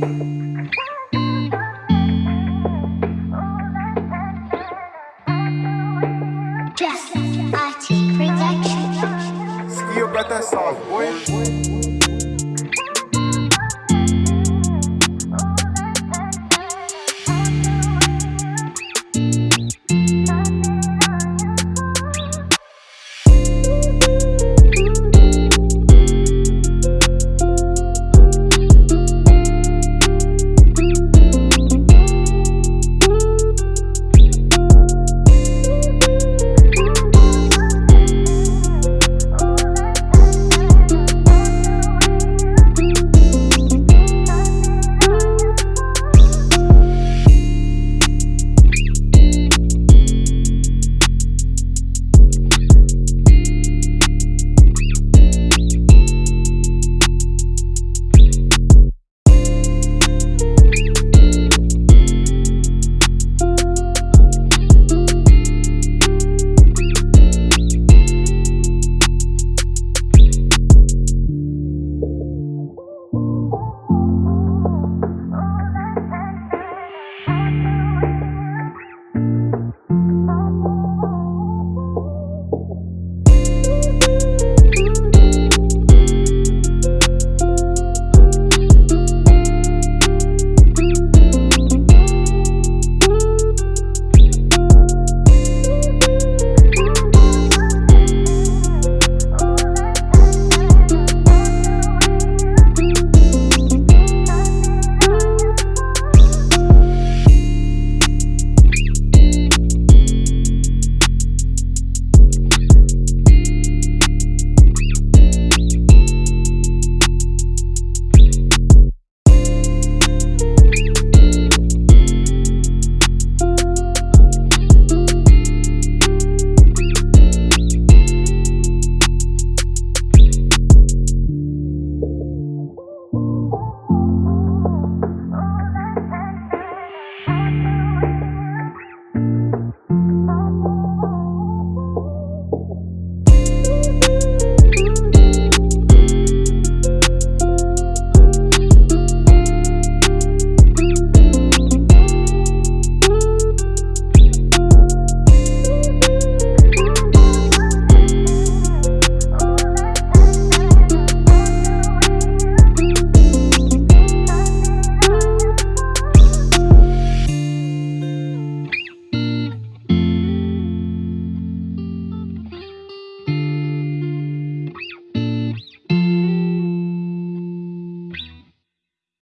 Just Arty Production. Skill got that sauce, boy.